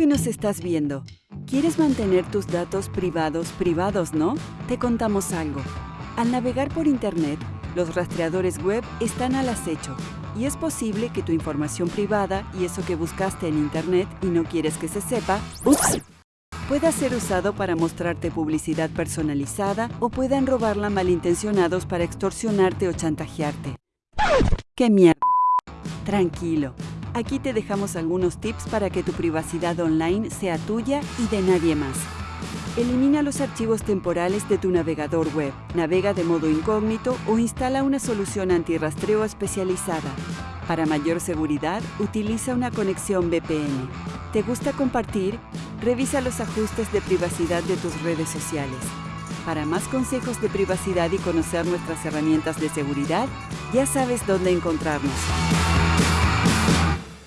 que nos estás viendo. ¿Quieres mantener tus datos privados privados, no? Te contamos algo. Al navegar por Internet, los rastreadores web están al acecho y es posible que tu información privada y eso que buscaste en Internet y no quieres que se sepa, ¡ups! pueda ser usado para mostrarte publicidad personalizada o puedan robarla malintencionados para extorsionarte o chantajearte. ¡Qué mierda! Tranquilo, aquí te dejamos algunos tips para que tu privacidad online sea tuya y de nadie más. Elimina los archivos temporales de tu navegador web, navega de modo incógnito o instala una solución antirrastreo especializada. Para mayor seguridad, utiliza una conexión VPN. ¿Te gusta compartir? Revisa los ajustes de privacidad de tus redes sociales. Para más consejos de privacidad y conocer nuestras herramientas de seguridad, ya sabes dónde encontrarnos.